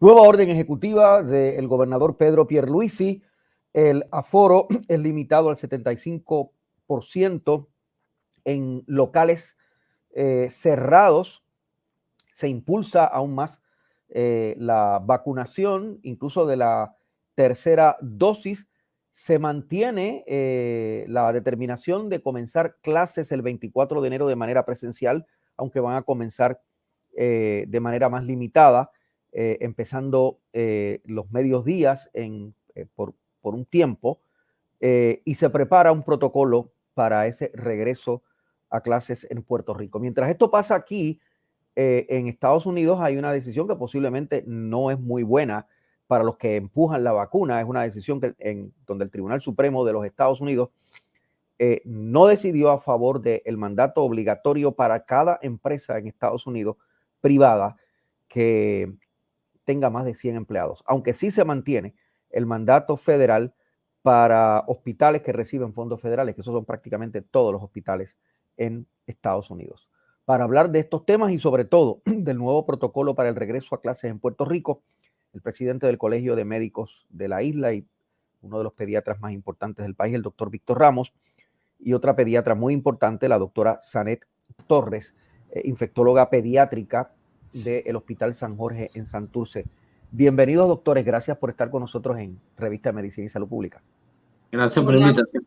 Nueva orden ejecutiva del gobernador Pedro Pierluisi. El aforo es limitado al 75% en locales eh, cerrados. Se impulsa aún más eh, la vacunación, incluso de la tercera dosis. Se mantiene eh, la determinación de comenzar clases el 24 de enero de manera presencial, aunque van a comenzar de manera más limitada eh, empezando eh, los medios días eh, por, un tiempo y se prepara un protocolo para ese regreso a clases en Puerto Rico. Mientras esto pasa aquí, en Estados Unidos hay una decisión que posiblemente no es muy buena para los que empujan la vacuna. Es una decisión que, en, donde el Tribunal Supremo de los Estados Unidos no decidió a favor del mandato obligatorio para cada empresa en Estados Unidos privada que tenga más de 100 empleados, aunque sí se mantiene el mandato federal para hospitales que reciben fondos federales, que esos son prácticamente todos los hospitales en Estados Unidos. Para hablar de estos temas y sobre todo del nuevo protocolo para el regreso a clases en Puerto Rico, el presidente del Colegio de Médicos de la isla y uno de los pediatras más importantes del país, el doctor Víctor Ramos, y otra pediatra muy importante, la doctora Sanet Torres, eh, infectóloga pediátrica del Hospital San Jorge en Santurce. Bienvenidos, doctores. Gracias por estar con nosotros en Revista de Medicina y Salud Pública. Gracias por la invitación.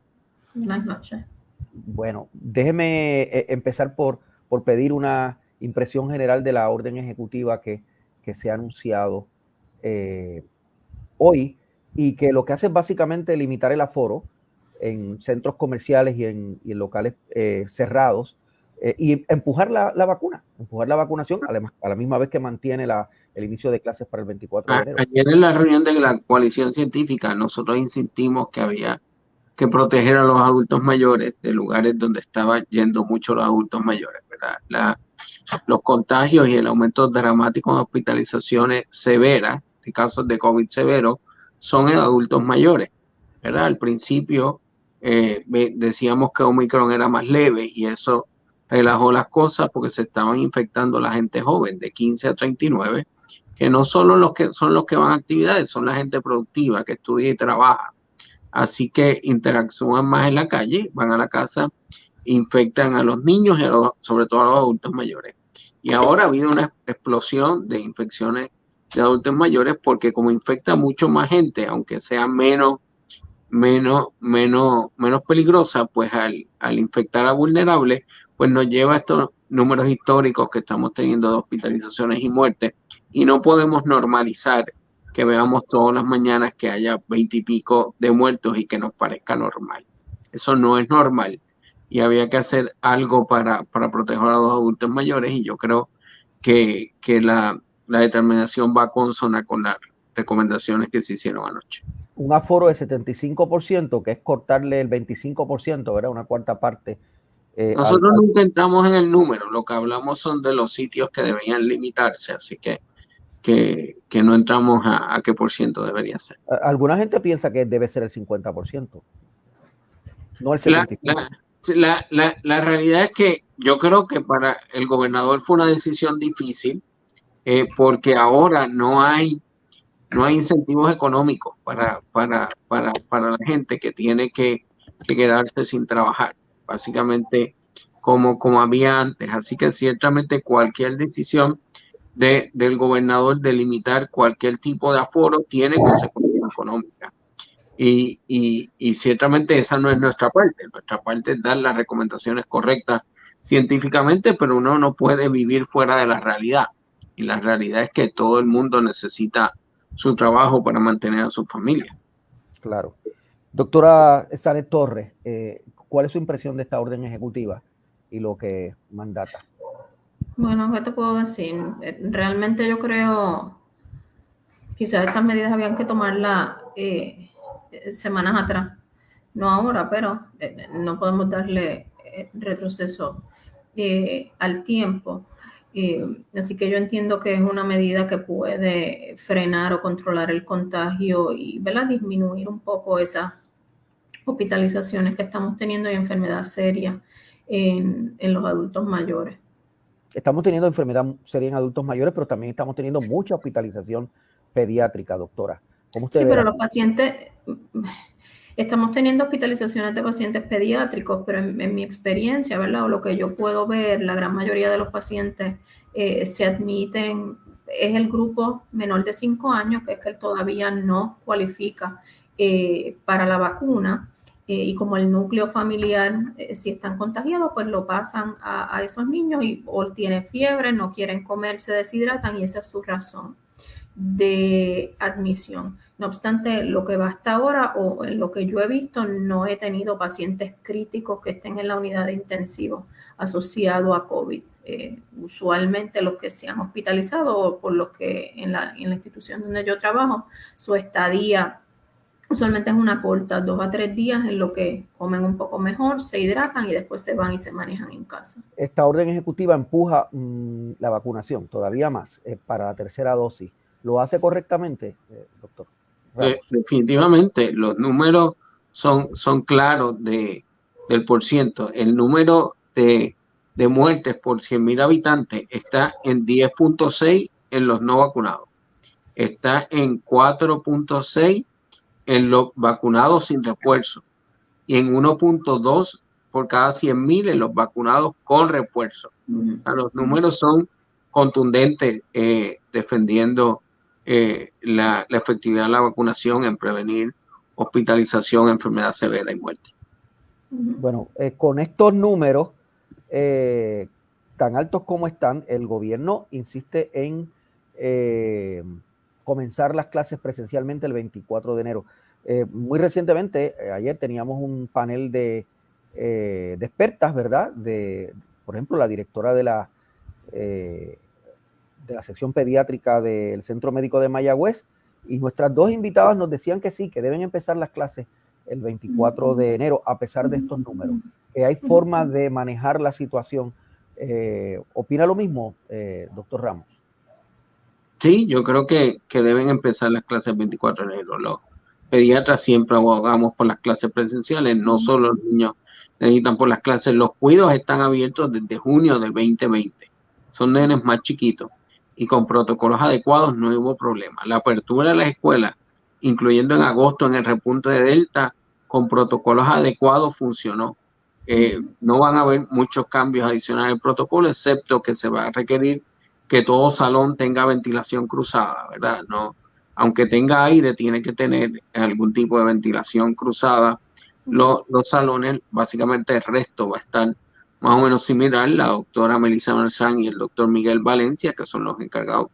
Buenas noches. Bueno, déjeme eh, empezar por, por pedir una impresión general de la orden ejecutiva que, que se ha anunciado eh, hoy y que lo que hace es básicamente limitar el aforo en centros comerciales y en, locales eh, cerrados eh, y empujar la, vacuna, empujar la vacunación, además, a la misma vez que mantiene la, el inicio de clases para el 24 de enero. Ayer en la reunión de la coalición científica, nosotros insistimos que había que proteger a los adultos mayores de lugares donde estaban yendo mucho los adultos mayores, ¿verdad? La, los contagios y el aumento dramático de hospitalizaciones severas, de casos de COVID severo, son en adultos mayores, ¿verdad? Al principio eh, decíamos que Omicron era más leve y eso relajó las cosas porque se estaban infectando la gente joven de 15 a 39, que no solo los que son los que van a actividades, son la gente productiva que estudia y trabaja. Así que interactúan más en la calle, van a la casa, infectan a los niños y sobre todo a los adultos mayores. Y ahora ha habido una explosión de infecciones de adultos mayores porque como infecta mucho más gente, aunque sea menos menos, menos, menos peligrosa, pues al, al infectar a vulnerables, pues nos lleva a estos números históricos que estamos teniendo de hospitalizaciones y muertes y no podemos normalizar que veamos todas las mañanas que haya veintipico de muertos y que nos parezca normal. Eso no es normal y había que hacer algo para, para proteger a los adultos mayores y yo creo que, que la, la determinación va consona con las recomendaciones que se hicieron anoche. Un aforo de 75%, que es cortarle el 25%, ¿verdad? Una cuarta parte eh, Nosotros nunca entramos en el número, lo que hablamos son de los sitios que deberían limitarse, así que, que, que no entramos a, a, qué por ciento debería ser. Alguna gente piensa que debe ser el 50%, no el 75%. La, la, la, la, realidad es que yo creo que para el gobernador fue una decisión difícil eh, porque ahora no hay no hay incentivos económicos para, para, para, para la gente que tiene que, que quedarse sin trabajar básicamente como, como había antes. Así que ciertamente cualquier decisión de, del gobernador de limitar cualquier tipo de aforo tiene consecuencias económicas. Y, y, ciertamente esa no es nuestra parte. Nuestra parte es dar las recomendaciones correctas científicamente, pero uno no puede vivir fuera de la realidad. Y la realidad es que todo el mundo necesita su trabajo para mantener a su familia. Claro. Doctora Sanet Torres, eh, ¿Cuál es su impresión de esta orden ejecutiva y lo que mandata? Bueno, ¿qué te puedo decir? Eh, realmente yo creo, quizás estas medidas habían que tomarlas eh, semanas atrás, no ahora, pero eh, no podemos darle retroceso al tiempo. así que yo entiendo que es una medida que puede frenar o controlar el contagio y ¿verdad? disminuir un poco esa hospitalizaciones que estamos teniendo y enfermedad seria en, en los adultos mayores. Estamos teniendo enfermedad seria en adultos mayores, pero también estamos teniendo mucha hospitalización pediátrica, doctora. ¿Cómo usted sí, pero los pacientes, estamos teniendo hospitalizaciones de pacientes pediátricos, pero en, mi experiencia, ¿verdad? O lo que yo puedo ver, la gran mayoría de los pacientes eh, se admiten, es el grupo menor de 5 años, que es que todavía no cualifica eh, para la vacuna. Eh, y como el núcleo familiar, si están contagiados, pues lo pasan a, a esos niños y o tienen fiebre, no quieren comer, se deshidratan y esa es su razón de admisión. No obstante, lo que va hasta ahora o en lo que yo he visto, no he tenido pacientes críticos que estén en la unidad de intensivo asociado a COVID. Eh, usualmente los que se han hospitalizado o por los que en la, en la institución donde yo trabajo, su estadía usualmente es una corta, dos a tres días en lo que comen un poco mejor, se hidratan y después se van y se manejan en casa. Esta orden ejecutiva empuja mm, la vacunación todavía más eh, para la tercera dosis. ¿Lo hace correctamente, eh, doctor? definitivamente, los números son, son claros de, del por ciento. El número de, de muertes por 100 mil habitantes está en 10.6 en los no vacunados. Está en 4.6 en los vacunados sin refuerzo y en 1.2 por cada 100 mil en los vacunados con refuerzo. Los números son contundentes eh, defendiendo eh, la, efectividad de la vacunación en prevenir hospitalización, enfermedad severa y muerte. Bueno, eh, con estos números eh, tan altos como están, el gobierno insiste en comenzar las clases presencialmente el 24 de enero. muy recientemente, ayer teníamos un panel de, de, expertas, ¿verdad? De, por ejemplo, la directora de la de la sección pediátrica del Centro Médico de Mayagüez y nuestras dos invitadas nos decían que sí, que deben empezar las clases el 24 de enero a pesar de estos números, que hay forma de manejar la situación. Eh, ¿Opina lo mismo, eh, doctor Ramos? Sí, yo creo que, que, deben empezar las clases el 24 de enero. Los pediatras siempre abogamos por las clases presenciales, no solo los niños necesitan por las clases. Los cuidos están abiertos desde junio del 2020. Son nenes más chiquitos y con protocolos adecuados no hubo problema. La apertura de las escuelas, incluyendo en agosto en el repunte de Delta, con protocolos adecuados funcionó. Eh, no van a haber muchos cambios adicionales el protocolo, excepto que se va a requerir que todo salón tenga ventilación cruzada, ¿verdad? No, aunque tenga aire, tiene que tener algún tipo de ventilación cruzada. Los, los salones, básicamente el resto va a estar más o menos similar, la doctora Melissa Marzán y el doctor Miguel Valencia, que son los encargados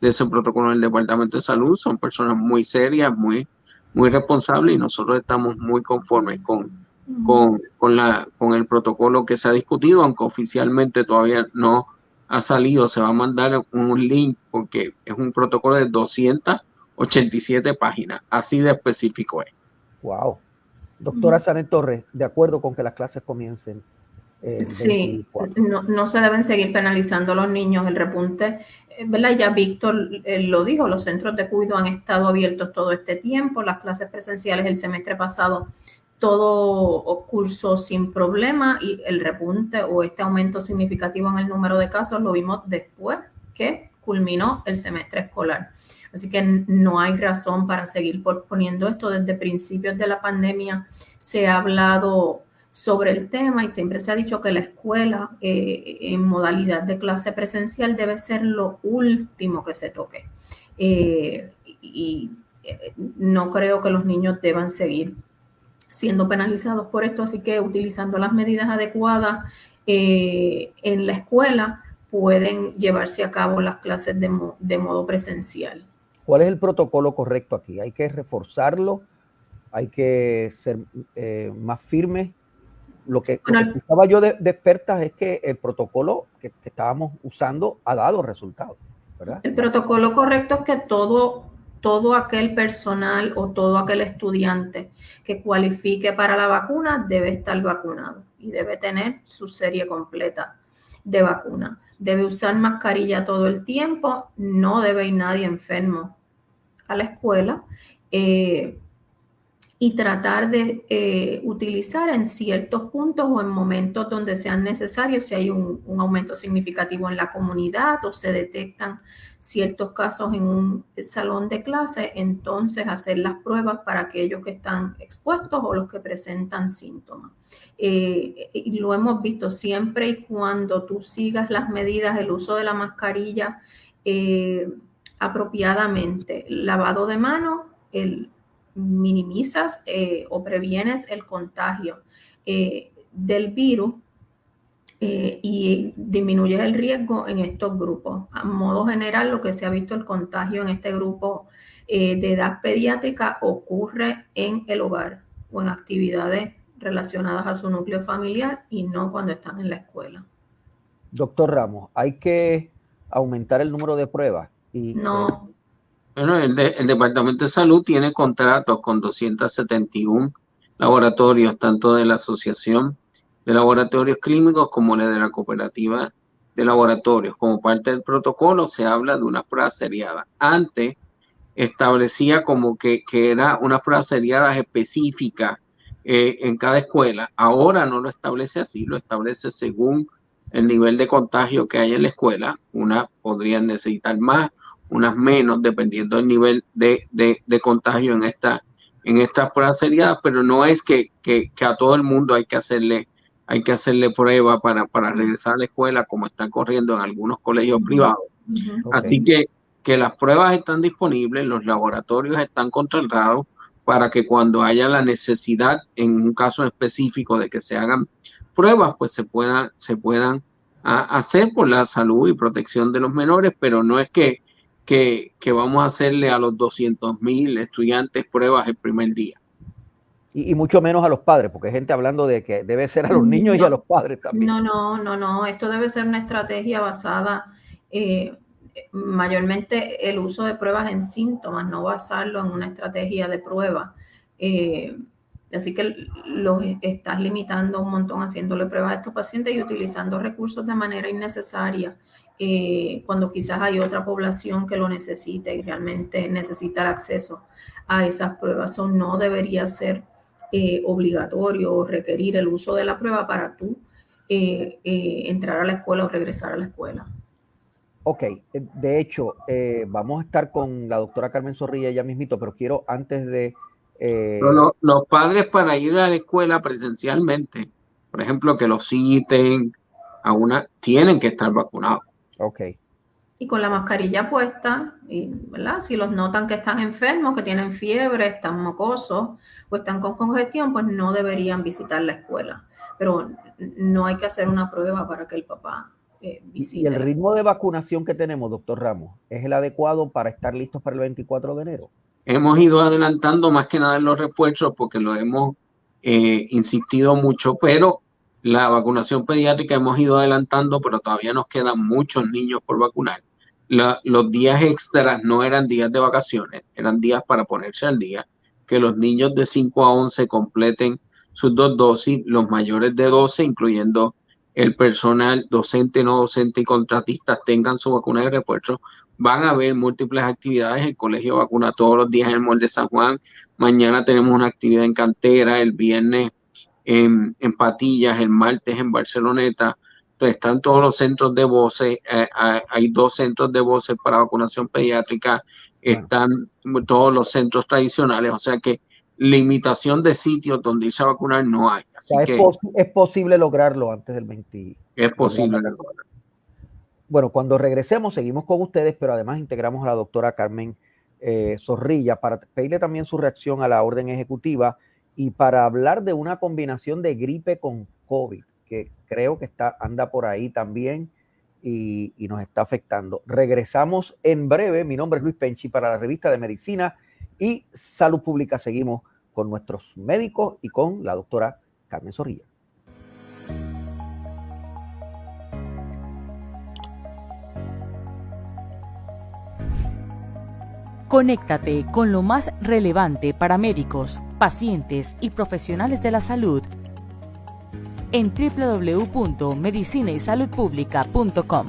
de ese protocolo en el Departamento de Salud, son personas muy serias, muy, muy responsables y nosotros estamos muy conformes con, con, con, la, con el protocolo que se ha discutido, aunque oficialmente todavía no ha salido, se va a mandar un link porque es un protocolo de 287 páginas, así de específico es. Wow. Doctora Sanet Torres, de acuerdo con que las clases comiencen sí, no, no, se deben seguir penalizando a los niños. El repunte, eh, ¿verdad? Ya Víctor eh, lo dijo, los centros de cuidado han estado abiertos todo este tiempo, las clases presenciales el semestre pasado, todo curso sin problema y el repunte o este aumento significativo en el número de casos lo vimos después que culminó el semestre escolar. Así que no hay razón para seguir posponiendo esto. Desde principios de la pandemia se ha hablado sobre el tema y siempre se ha dicho que la escuela eh, en modalidad de clase presencial debe ser lo último que se toque. Eh, y eh, no creo que los niños deban seguir siendo penalizados por esto, así que utilizando las medidas adecuadas en la escuela pueden llevarse a cabo las clases de, de modo presencial. ¿Cuál es el protocolo correcto aquí? ¿Hay que reforzarlo? ¿Hay que ser más firmes? Lo que, estaba yo de, expertas es que el protocolo que, estábamos usando ha dado resultados. El protocolo correcto es que todo, todo aquel personal o todo aquel estudiante que cualifique para la vacuna debe estar vacunado y debe tener su serie completa de vacuna. Debe usar mascarilla todo el tiempo, no debe ir nadie enfermo a la escuela. Eh, y tratar de eh, utilizar en ciertos puntos o en momentos donde sean necesarios, si hay un, aumento significativo en la comunidad o se detectan ciertos casos en un salón de clase, entonces hacer las pruebas para aquellos que están expuestos o los que presentan síntomas. Eh, y lo hemos visto siempre y cuando tú sigas las medidas, el uso de la mascarilla eh, apropiadamente, lavado de manos, el minimizas eh, o previenes el contagio eh, del virus eh, y disminuyes el riesgo en estos grupos. A modo general, lo que se ha visto el contagio en este grupo de edad pediátrica ocurre en el hogar o en actividades relacionadas a su núcleo familiar y no cuando están en la escuela. Doctor Ramos, hay que aumentar el número de pruebas. Y, no, bueno, el, Departamento de Salud tiene contratos con 271 laboratorios, tanto de la Asociación de Laboratorios Clínicos como de la Cooperativa de Laboratorios. Como parte del protocolo se habla de una prueba seriada. Antes establecía como que, era una prueba seriada específica eh, en cada escuela. Ahora no lo establece así, lo establece según el nivel de contagio que hay en la escuela. Una podrían necesitar más, unas menos, dependiendo del nivel de, de, contagio en esta en estas pruebas seriadas, pero no es que, que, a todo el mundo hay que hacerle hay que hacerle prueba para, para regresar a la escuela, como están corriendo en algunos colegios privados. Así que, que las pruebas están disponibles, los laboratorios están contratados para que cuando haya la necesidad, en un caso específico, de que se hagan pruebas, pues se puedan, se puedan hacer por la salud y protección de los menores, pero no es que que, vamos a hacerle a los 200 mil estudiantes pruebas el primer día. Y, mucho menos a los padres, porque hay gente hablando de que debe ser a los niños y a los padres también. No, no, no, no. Esto debe ser una estrategia basada eh, mayormente el uso de pruebas en síntomas, no basarlo en una estrategia de prueba. Eh, así que los estás limitando un montón haciéndole pruebas a estos pacientes y utilizando recursos de manera innecesaria. Eh, cuando quizás hay otra población que lo necesita y realmente necesita el acceso a esas pruebas. Eso no debería ser eh, obligatorio o requerir el uso de la prueba para tú eh, entrar a la escuela o regresar a la escuela. Ok, de hecho, vamos a estar con la doctora Carmen Zorrilla ya mismito, pero quiero antes de... los padres para ir a la escuela presencialmente, por ejemplo, que los citen a una, tienen que estar vacunados. Ok. Y con la mascarilla puesta, y, ¿verdad? Si los notan que están enfermos, que tienen fiebre, están mocosos o están con congestión, pues no deberían visitar la escuela. Pero no hay que hacer una prueba para que el papá eh, visite. ¿Y el ritmo de vacunación que tenemos, doctor Ramos, es el adecuado para estar listos para el 24 de enero? Hemos ido adelantando más que nada en los refuerzos porque lo hemos eh, insistido mucho, pero la vacunación pediátrica hemos ido adelantando, pero todavía nos quedan muchos niños por vacunar. los días extras no eran días de vacaciones, eran días para ponerse al día. Que los niños de 5 a 11 completen sus dos dosis, los mayores de 12, incluyendo el personal docente, no docente y contratistas, tengan su vacuna de refuerzo. Van a haber múltiples actividades. El colegio vacuna todos los días en el Molde San Juan. Mañana tenemos una actividad en cantera. El viernes en, Patillas, el martes en Barceloneta. Entonces están todos los centros de voces, eh, hay dos centros de voces para vacunación pediátrica, están todos los centros tradicionales, o sea que limitación de sitios donde irse a vacunar no hay. es, posible lograrlo antes del 20. Es posible Bueno, cuando regresemos seguimos con ustedes, pero además integramos a la doctora Carmen eh, Zorrilla para pedirle también su reacción a la orden ejecutiva y para hablar de una combinación de gripe con COVID, que creo que está, anda por ahí también y, nos está afectando. Regresamos en breve. Mi nombre es Luis Penchi para la revista de Medicina y Salud Pública. Seguimos con nuestros médicos y con la doctora Carmen Zorrilla. Conéctate con lo más relevante para médicos, pacientes y profesionales de la salud en www.medicinaysaludpublica.com.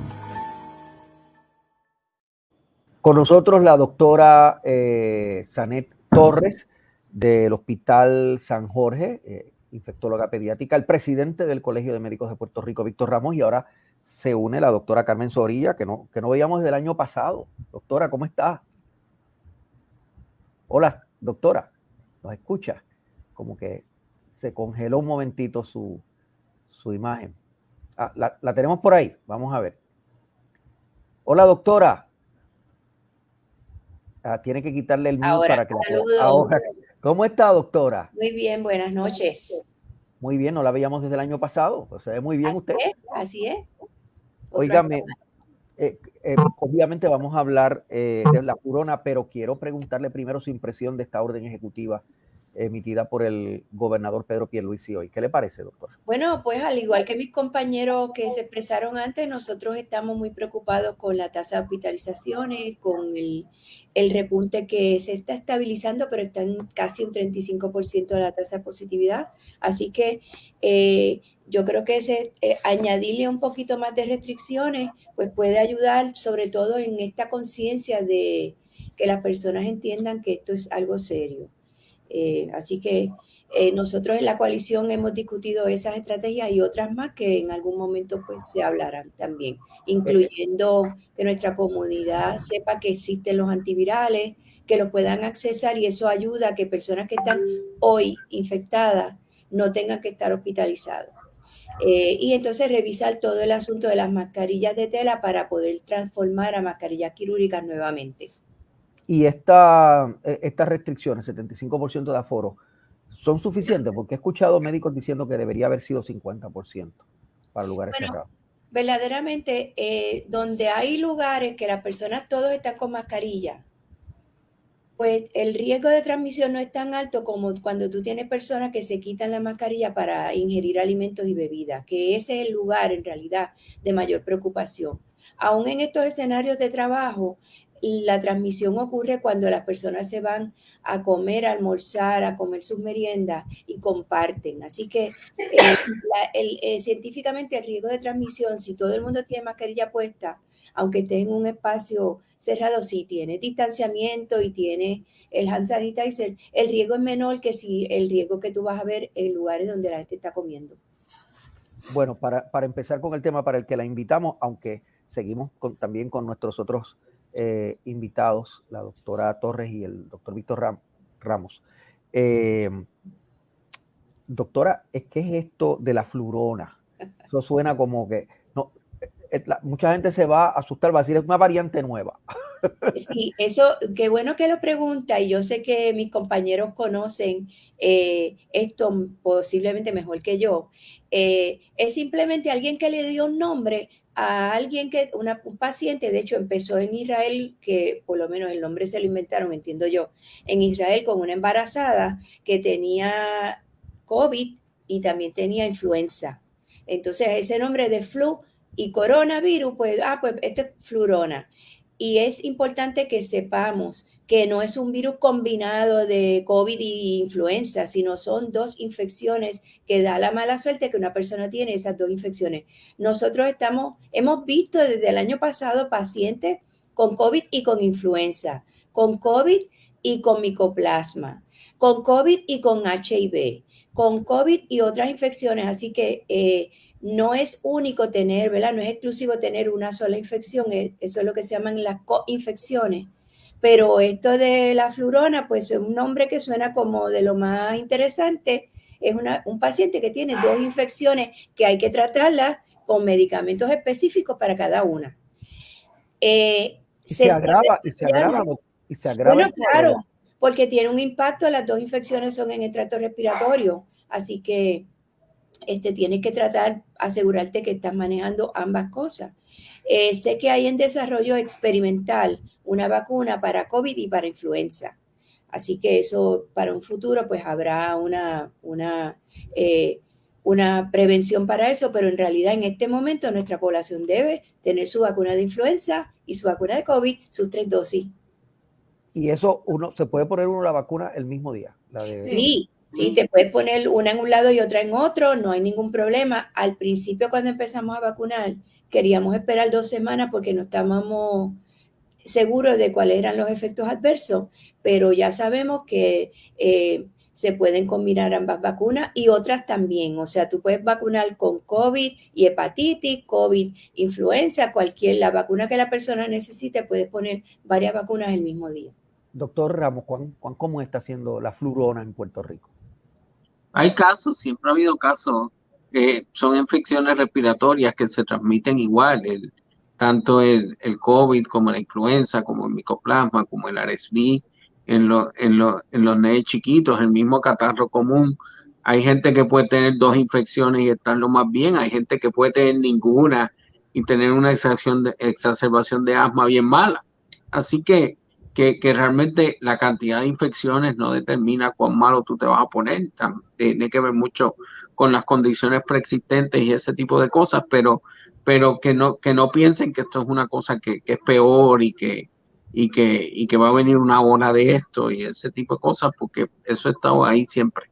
Con nosotros la doctora eh, Sanet Torres, del Hospital San Jorge, eh, infectóloga pediátrica, el presidente del Colegio de Médicos de Puerto Rico, Víctor Ramos, y ahora se une la doctora Carmen Zorilla, que no, que no veíamos desde el año pasado. Doctora, ¿cómo está? Hola, doctora, ¿nos escucha? Como que se congeló un momentito su, su imagen. Ah, la, la, tenemos por ahí, vamos a ver. Hola, doctora. Ah, tiene que quitarle el mute para que la ahora, ¿Cómo está, doctora? Muy bien, buenas noches. Muy bien, no la veíamos desde el año pasado. Pues se ve muy bien así usted. Es, así es. Óigame, eh, eh, obviamente vamos a hablar eh, de la corona, pero quiero preguntarle primero su impresión de esta orden ejecutiva emitida por el gobernador Pedro Pierluisi hoy. ¿Qué le parece, doctor? Bueno, pues al igual que mis compañeros que se expresaron antes, nosotros estamos muy preocupados con la tasa de hospitalizaciones, con el, repunte que se está estabilizando, pero está en casi un 35% de la tasa de positividad. Así que eh, yo creo que ese, eh, añadirle un poquito más de restricciones, pues puede ayudar sobre todo en esta conciencia de que las personas entiendan que esto es algo serio. Eh, así que eh, nosotros en la coalición hemos discutido esas estrategias y otras más que en algún momento pues se hablarán también, incluyendo que nuestra comunidad sepa que existen los antivirales, que los puedan accesar y eso ayuda a que personas que están hoy infectadas no tengan que estar hospitalizadas. Eh, y entonces revisar todo el asunto de las mascarillas de tela para poder transformar a mascarillas quirúrgicas nuevamente. Y esta, e, estas restricciones, 75% de aforo, ¿son suficientes? Porque he escuchado médicos diciendo que debería haber sido 50% para lugares bueno, cerrados. Verdaderamente, eh, donde hay lugares que las personas todos están con mascarilla, pues el riesgo de transmisión no es tan alto como cuando tú tienes personas que se quitan la mascarilla para ingerir alimentos y bebidas, que ese es el lugar en realidad de mayor preocupación. Aún en estos escenarios de trabajo, la transmisión ocurre cuando las personas se van a comer, a almorzar, a comer sus meriendas y comparten. Así que eh, eh, científicamente el riesgo de transmisión, si todo el mundo tiene mascarilla puesta, aunque esté en un espacio cerrado, sí tiene distanciamiento y tiene el hand sanitizer, el riesgo es menor que si el riesgo que tú vas a ver en lugares donde la gente está comiendo. Bueno, para, para empezar con el tema para el que la invitamos, aunque seguimos también con nuestros otros eh, invitados, la doctora Torres y el doctor Víctor Ram, Ramos. Eh, doctora, ¿qué es esto de la flurona? Eso suena como que no, eh, la, mucha gente se va a asustar, va a decir, es una variante nueva. Sí, eso, qué bueno que lo pregunta y yo sé que mis compañeros conocen eh, esto posiblemente mejor que yo. Eh, es simplemente alguien que le dio un nombre a alguien que, una, un paciente, de hecho empezó en Israel, que por lo menos el nombre se lo inventaron, entiendo yo, en Israel con una embarazada que tenía COVID y también tenía influenza. Entonces ese nombre de flu y coronavirus, pues, ah, pues esto es flurona. Y es importante que sepamos que no es un virus combinado de COVID y influenza, sino son dos infecciones que da la mala suerte que una persona tiene esas dos infecciones. Nosotros estamos, hemos visto desde el año pasado pacientes con COVID y con influenza, con COVID y con micoplasma, con COVID y con HIV, con COVID y otras infecciones. Así que eh, no es único tener, ¿verdad? No es exclusivo tener una sola infección, eso es lo que se llaman las coinfecciones pero esto de la flurona, pues es un nombre que suena como de lo más interesante. Es una, un paciente que tiene dos infecciones que hay que tratarlas con medicamentos específicos para cada una. Eh, y, se, se, agrava, y se agrava, y se agrava. Bueno, claro, porque tiene un impacto, las dos infecciones son en el trato respiratorio, así que este, tienes que tratar, asegurarte que estás manejando ambas cosas. Eh, sé que hay en desarrollo experimental una vacuna para COVID y para influenza. Así que eso para un futuro pues habrá una, una, eh, una prevención para eso, pero en realidad en este momento nuestra población debe tener su vacuna de influenza y su vacuna de COVID, sus tres dosis. Y eso uno se puede poner uno la vacuna el mismo día. La de... Sí, Sí, te puedes poner una en un lado y otra en otro, no hay ningún problema. Al principio, cuando empezamos a vacunar, queríamos esperar dos semanas porque no estábamos seguro de cuáles eran los efectos adversos, pero ya sabemos que eh, se pueden combinar ambas vacunas y otras también. O sea, tú puedes vacunar con COVID y hepatitis, COVID, influenza, cualquier, la vacuna que la persona necesite, puedes poner varias vacunas el mismo día. Doctor Ramos, ¿cuán, cómo está haciendo la flurona en Puerto Rico? Hay casos, siempre ha habido casos que son infecciones respiratorias que se transmiten igual, tanto el, COVID como la influenza, como el micoplasma, como el RSV en, en, en los nenes chiquitos, el mismo catarro común. Hay gente que puede tener dos infecciones y estar lo más bien, hay gente que puede tener ninguna y tener una de, exacerbación de asma bien mala. Así que, que, que, realmente la cantidad de infecciones no determina cuán malo tú te vas a poner. Tiene que ver mucho con las condiciones preexistentes y ese tipo de cosas, pero, pero que, no, que no piensen que esto es una cosa que, que es peor y que, y que, y que va a venir una ola de esto y ese tipo de cosas, porque eso ha estado ahí siempre.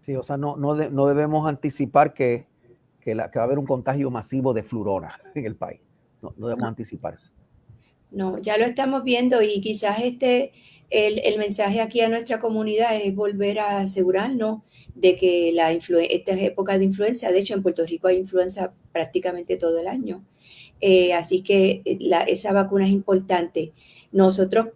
Sí, o sea, no, no, no debemos anticipar que, que, la, que, va a haber un contagio masivo de flurona en el país. No, no debemos anticipar eso. No, ya lo estamos viendo y quizás este, el, el, mensaje aquí a nuestra comunidad es volver a asegurarnos de que la esta es época de influenza, de hecho en Puerto Rico hay influenza prácticamente todo el año, eh, así que eh, la, esa vacuna es importante. Nosotros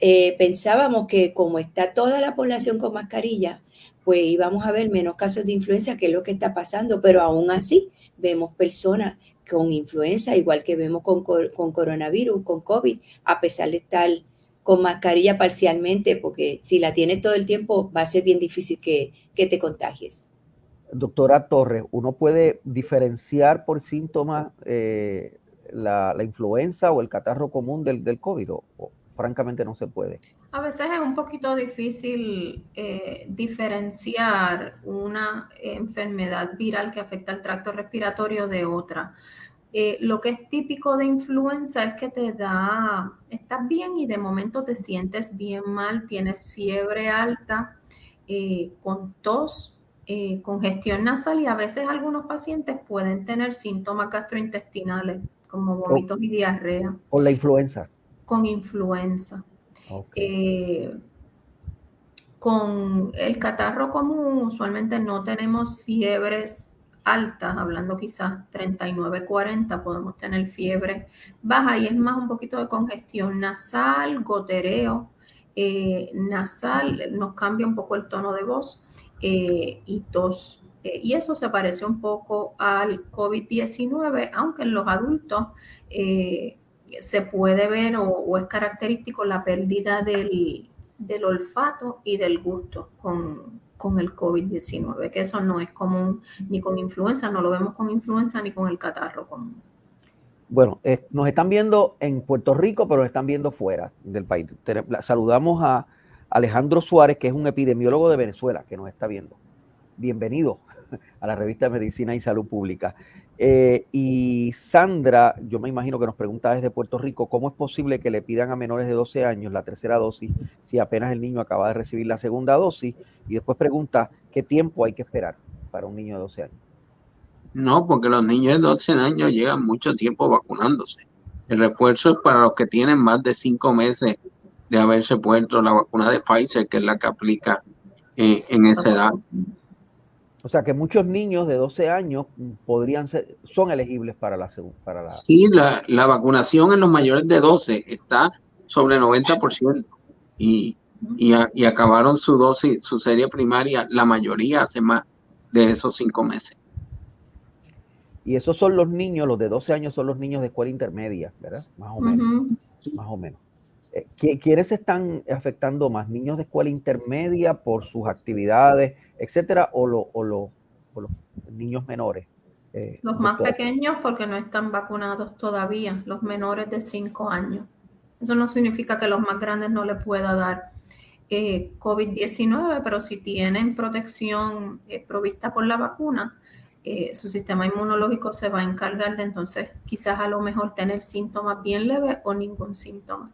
eh, pensábamos que como está toda la población con mascarilla, pues íbamos a ver menos casos de influenza, que es lo que está pasando, pero aún así vemos personas con influenza, igual que vemos con, con coronavirus, con COVID, a pesar de estar con mascarilla parcialmente, porque si la tienes todo el tiempo va a ser bien difícil que, que te contagies doctora Torres, ¿uno puede diferenciar por síntomas eh, la, influenza o el catarro común del, del COVID? O, francamente no se puede. A veces es un poquito difícil eh, diferenciar una enfermedad viral que afecta al tracto respiratorio de otra. Eh, lo que es típico de influenza es que te da, estás bien y de momento te sientes bien mal, tienes fiebre alta, con tos, eh, congestión nasal y a veces algunos pacientes pueden tener síntomas gastrointestinales como vómitos y diarrea. ¿Con la influenza? Con influenza. Eh, con el catarro común usualmente no tenemos fiebres altas, hablando quizás 39, 40, podemos tener fiebre baja y es más un poquito de congestión nasal, gotereo eh, nasal, nos cambia un poco el tono de voz eh, y tos. Eh, y eso se parece un poco al COVID-19, aunque en los adultos se puede ver o, es característico la pérdida del, olfato y del gusto con, con el COVID-19, que eso no es común ni con influenza, no lo vemos con influenza ni con el catarro común. Bueno, nos están viendo en Puerto Rico, pero nos están viendo fuera del país. Saludamos a Alejandro Suárez, que es un epidemiólogo de Venezuela, que nos está viendo. Bienvenido a la revista Medicina y Salud Pública. Eh, y Sandra, yo me imagino que nos pregunta desde Puerto Rico, ¿cómo es posible que le pidan a menores de 12 años la tercera dosis si apenas el niño acaba de recibir la segunda dosis? Y después pregunta, ¿qué tiempo hay que esperar para un niño de 12 años? No, porque los niños de 12 años llegan mucho tiempo vacunándose. El refuerzo es para los que tienen más de 5 meses de haberse puesto la vacuna de Pfizer, que es la que aplica eh, en esa edad. O sea que muchos niños de 12 años podrían ser, son elegibles para la segunda. Para la... Sí, la, la, vacunación en los mayores de 12 está sobre 90% y, y, y acabaron su dosis, su serie primaria, la mayoría hace más de esos cinco meses. Y esos son los niños, los de 12 años son los niños de escuela intermedia, ¿verdad? Más o menos. Más o menos. Eh, ¿Quiénes están afectando más? ¿Niños de escuela intermedia por sus actividades, etcétera, o, los niños menores? Eh, los más pequeños porque no están vacunados todavía, los menores de 5 años. Eso no significa que los más grandes no le pueda dar eh, COVID-19, pero si tienen protección provista por la vacuna, su sistema inmunológico se va a encargar de entonces quizás a lo mejor tener síntomas bien leves o ningún síntoma.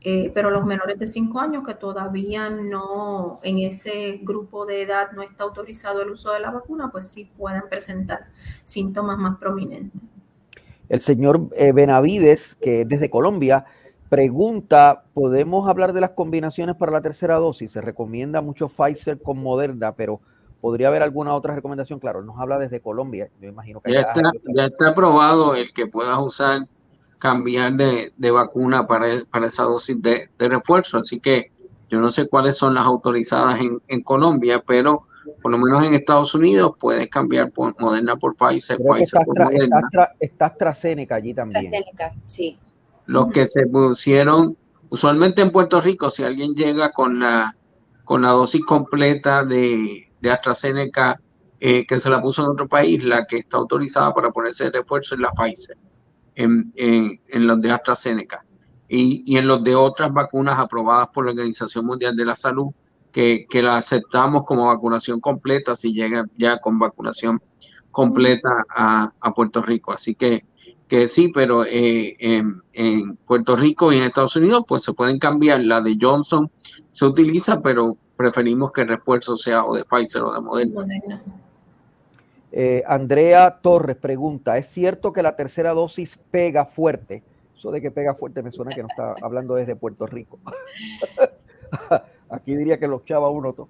Eh, pero los menores de 5 años que todavía no, en ese grupo de edad no está autorizado el uso de la vacuna, pues sí pueden presentar síntomas más prominentes. El señor eh, Benavides, que es desde Colombia, Pregunta, ¿podemos hablar de las combinaciones para la tercera dosis? Se recomienda mucho Pfizer con Moderna, pero ¿podría haber alguna otra recomendación? Claro, nos habla desde Colombia, yo imagino que... Ya está, ya está aprobado el que puedas usar, cambiar de, de vacuna para, para, esa dosis de, de, refuerzo, así que yo no sé cuáles son las autorizadas en, en, Colombia, pero por lo menos en Estados Unidos puedes cambiar por Moderna por Pfizer, Pfizer está, por Moderna. Está, está AstraZeneca allí también. AstraZeneca, sí los que se pusieron, usualmente en Puerto Rico, si alguien llega con la, con la dosis completa de, de AstraZeneca eh, que se la puso en otro país, la que está autorizada para ponerse de refuerzo es la Pfizer, en, en, los de AstraZeneca. Y, y, en los de otras vacunas aprobadas por la Organización Mundial de la Salud, que, que la aceptamos como vacunación completa si llega ya con vacunación completa a, a Puerto Rico. Así que que sí, pero eh, en, en, Puerto Rico y en Estados Unidos, pues se pueden cambiar. La de Johnson se utiliza, pero preferimos que el refuerzo sea o de Pfizer o de Moderna. Eh, Andrea Torres pregunta, ¿es cierto que la tercera dosis pega fuerte? Eso de que pega fuerte me suena que no está hablando desde Puerto Rico. Aquí diría que los chava uno todo.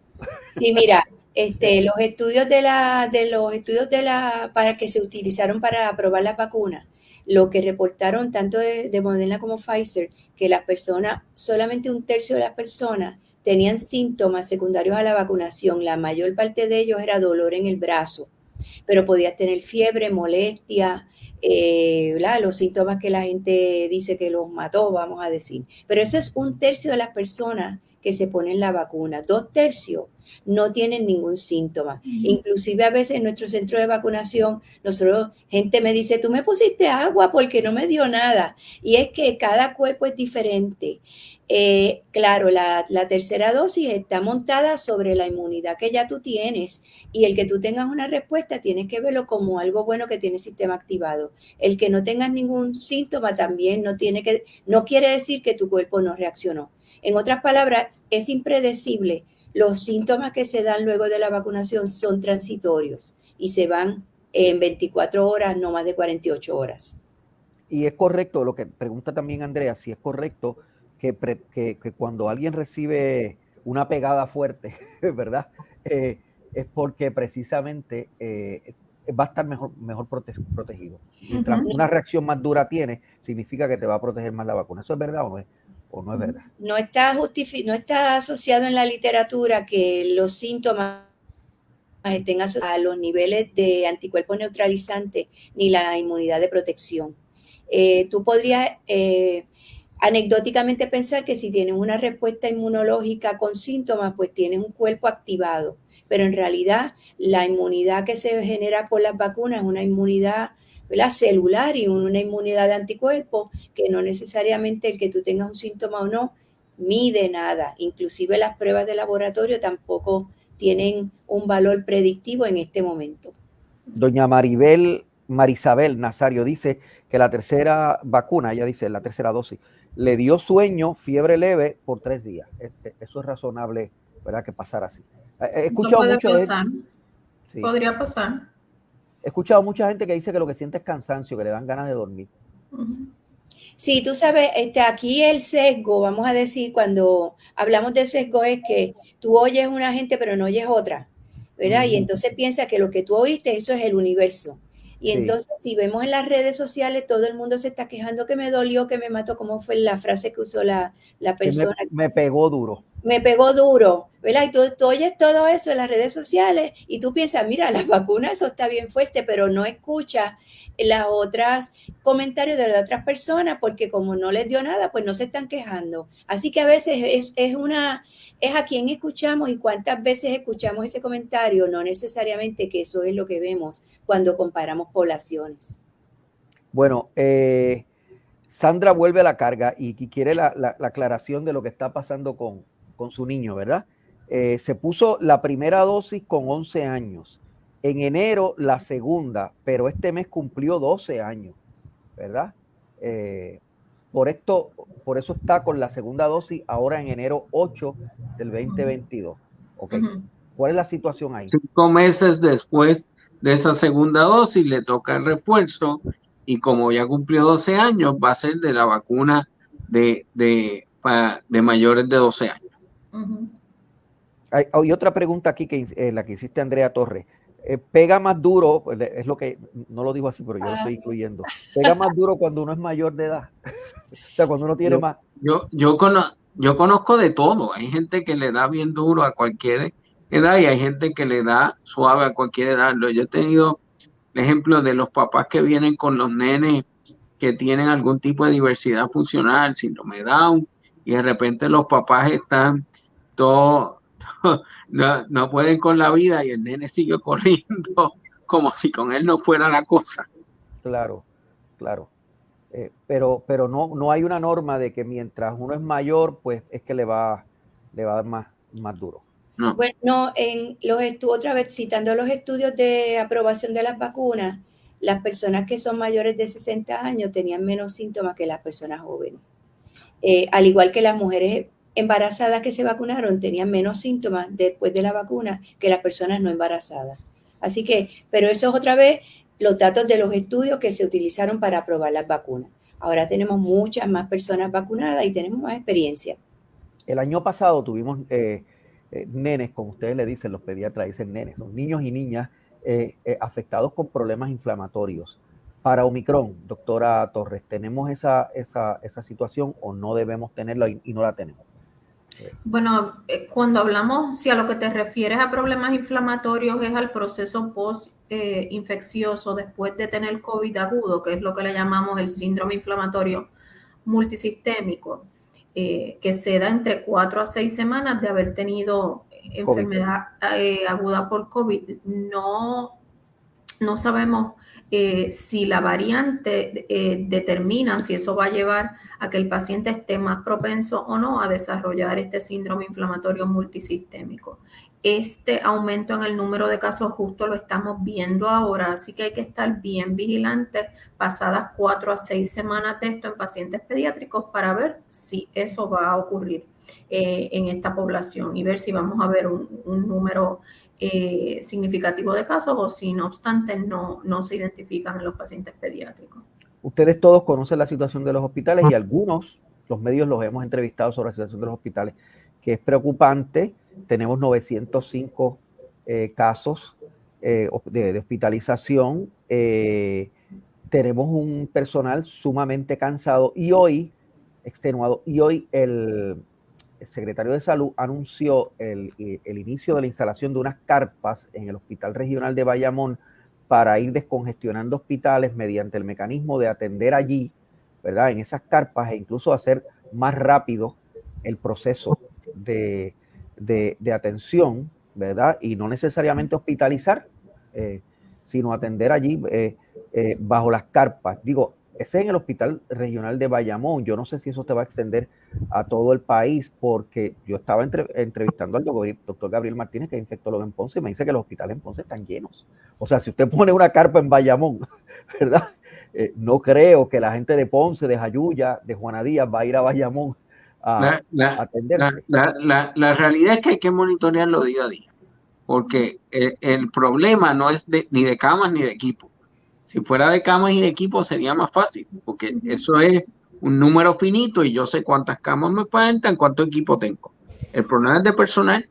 Sí, mira, este, los estudios de la, de los estudios de la, para que se utilizaron para aprobar la vacuna, lo que reportaron tanto de, de, Moderna como Pfizer, que las personas, solamente un tercio de las personas tenían síntomas secundarios a la vacunación. La mayor parte de ellos era dolor en el brazo, pero podías tener fiebre, molestia, eh, los síntomas que la gente dice que los mató, vamos a decir. Pero eso es un tercio de las personas que se ponen la vacuna. Dos tercios no tienen ningún síntoma. Uh -huh. Inclusive a veces en nuestro centro de vacunación, nosotros, gente me dice, tú me pusiste agua porque no me dio nada. Y es que cada cuerpo es diferente. Eh, claro, la, la, tercera dosis está montada sobre la inmunidad que ya tú tienes y el que tú tengas una respuesta tienes que verlo como algo bueno que tiene el sistema activado. El que no tengas ningún síntoma también no tiene que, no quiere decir que tu cuerpo no reaccionó. En otras palabras, es impredecible. Los síntomas que se dan luego de la vacunación son transitorios y se van en 24 horas, no más de 48 horas. Y es correcto, lo que pregunta también Andrea, si es correcto que, pre, que, que cuando alguien recibe una pegada fuerte, ¿verdad? Eh, es porque precisamente eh, va a estar mejor, mejor prote protegido. Mientras uh -huh. una reacción más dura tiene, significa que te va a proteger más la vacuna. ¿Eso es verdad o no es? No está, no está asociado en la literatura que los síntomas estén asociados a los niveles de anticuerpos neutralizantes ni la inmunidad de protección. Eh, tú podrías eh, anecdóticamente pensar que si tienes una respuesta inmunológica con síntomas, pues tienes un cuerpo activado. Pero en realidad la inmunidad que se genera por las vacunas es una inmunidad ¿verdad? celular y una inmunidad de anticuerpos que no necesariamente el que tú tengas un síntoma o no mide nada. Inclusive las pruebas de laboratorio tampoco tienen un valor predictivo en este momento. Doña Maribel, Marisabel Nazario dice que la tercera vacuna, ella dice la tercera dosis, le dio sueño, fiebre leve por tres días. Eso es razonable, ¿verdad? Que pasara así. He escuchado Eso puede mucho pasar. De... Sí. Podría pasar. He escuchado mucha gente que dice que lo que siente es cansancio, que le dan ganas de dormir. Sí, tú sabes, este, aquí el sesgo, vamos a decir, cuando hablamos de sesgo es que tú oyes una gente pero no oyes otra, ¿verdad? Uh -huh. Y entonces piensas que lo que tú oíste, eso es el universo. Y sí. entonces, si vemos en las redes sociales, todo el mundo se está quejando que me dolió, que me mató, como fue la frase que usó la, la persona. Me, me, pegó duro. Me pegó duro, ¿verdad? Y tú, oyes todo eso en las redes sociales y tú piensas, mira, las vacunas, eso está bien fuerte, pero no escuchas las otras comentarios de otras personas porque como no les dio nada, pues no se están quejando. Así que a veces es, es una, es a quién escuchamos y cuántas veces escuchamos ese comentario, no necesariamente que eso es lo que vemos cuando comparamos poblaciones. Bueno, eh, Sandra vuelve a la carga y, quiere la, la, aclaración de lo que está pasando con, con su niño, ¿verdad? Eh, se puso la primera dosis con 11 años. En enero la segunda, pero este mes cumplió 12 años, ¿verdad? Eh, por esto, por eso está con la segunda dosis ahora en enero 8 del 2022. Okay. Uh -huh. ¿Cuál es la situación ahí? Cinco meses después de esa segunda dosis le toca el refuerzo y como ya cumplió 12 años va a ser de la vacuna de, de, de mayores de 12 años. Hay, otra pregunta aquí que eh, la que hiciste Andrea Torres. Eh, pega más duro, pues, es lo que, no lo digo así, pero yo lo estoy incluyendo. Pega más duro cuando uno es mayor de edad. o sea, cuando uno tiene más. Yo, yo, yo conozco de todo. Hay gente que le da bien duro a cualquier edad y hay gente que le da suave a cualquier edad. Yo he tenido el ejemplo de los papás que vienen con los nenes que tienen algún tipo de diversidad funcional, síndrome Down, y de repente los papás están no, no, pueden con la vida y el nene sigue corriendo como si con él no fuera la cosa. Claro, claro. Eh, pero pero no, no hay una norma de que mientras uno es mayor, pues es que le va, le va a dar más, más duro. Bueno, en los otra vez citando los estudios de aprobación de las vacunas, las personas que son mayores de 60 años tenían menos síntomas que las personas jóvenes. Eh, al igual que las mujeres embarazadas que se vacunaron tenían menos síntomas después de la vacuna que las personas no embarazadas. Así que, pero eso es otra vez los datos de los estudios que se utilizaron para aprobar las vacunas. Ahora tenemos muchas más personas vacunadas y tenemos más experiencia. El año pasado tuvimos eh, eh, nenes, como ustedes le dicen, los pediatras dicen nenes, los niños y niñas eh, afectados con problemas inflamatorios. Para Omicron, doctora Torres, ¿tenemos esa, esa, esa situación o no debemos tenerla y, no la tenemos? Bueno, cuando hablamos, si a lo que te refieres a problemas inflamatorios es al proceso post-infeccioso después de tener COVID agudo, que es lo que le llamamos el síndrome inflamatorio multisistémico, eh, que se da entre cuatro a seis semanas de haber tenido enfermedad eh, aguda por COVID. No, no sabemos eh, si la variante determina si eso va a llevar a que el paciente esté más propenso o no a desarrollar este síndrome inflamatorio multisistémico. Este aumento en el número de casos justo lo estamos viendo ahora, así que hay que estar bien vigilantes pasadas cuatro a seis semanas de esto en pacientes pediátricos para ver si eso va a ocurrir eh, en esta población y ver si vamos a ver un, número eh, significativo de casos o si no obstante no, no se identifican en los pacientes pediátricos. Ustedes todos conocen la situación de los hospitales y algunos, los medios los hemos entrevistado sobre la situación de los hospitales, que es preocupante tenemos 905 eh, casos eh, de, hospitalización. Eh, tenemos un personal sumamente cansado y hoy, extenuado, y hoy el, secretario de Salud anunció el, el, inicio de la instalación de unas carpas en el Hospital Regional de Bayamón para ir descongestionando hospitales mediante el mecanismo de atender allí, ¿verdad? En esas carpas e incluso hacer más rápido el proceso de, de, atención, ¿verdad? Y no necesariamente hospitalizar, eh, sino atender allí eh, eh, bajo las carpas. Digo, ese es en el Hospital Regional de Bayamón. Yo no sé si eso te va a extender a todo el país, porque yo estaba entrevistando al doctor Gabriel Martínez, que es infectólogo en Ponce, y me dice que los hospitales en Ponce están llenos. O sea, si usted pone una carpa en Bayamón, ¿verdad? no creo que la gente de Ponce, de Jayuya, de Juana Díaz va a ir a Bayamón la, La, realidad es que hay que monitorearlo día a día, porque el, problema no es ni de camas ni de equipo. Si fuera de camas y de equipo sería más fácil, porque eso es un número finito y yo sé cuántas camas me faltan, cuánto equipo tengo. El problema es de personal.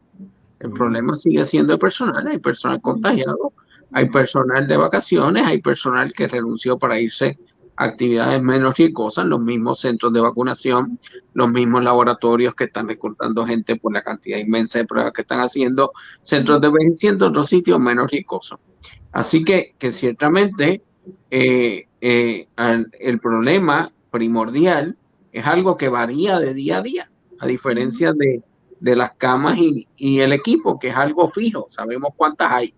El problema sigue siendo de personal. Hay personal contagiado, hay personal de vacaciones, hay personal que renunció para irse actividades menos ricosas, los mismos centros de vacunación, los mismos laboratorios que están reclutando gente por la cantidad inmensa de pruebas que están haciendo, centros de envejecimiento, otros sitios menos ricosos. Así que, que ciertamente eh, eh, el problema primordial es algo que varía de día a día, a diferencia de, las camas y, y, el equipo, que es algo fijo, sabemos cuántas hay.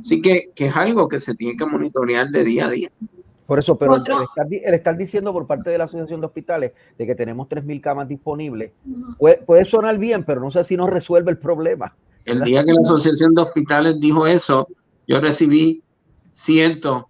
Así que, que es algo que se tiene que monitorear de día a día. Por eso, pero el estar, diciendo por parte de la Asociación de Hospitales de que tenemos 3.000 camas disponibles, puede, sonar bien, pero no sé si nos resuelve el problema. El día que la Asociación de Hospitales dijo eso, yo recibí cientos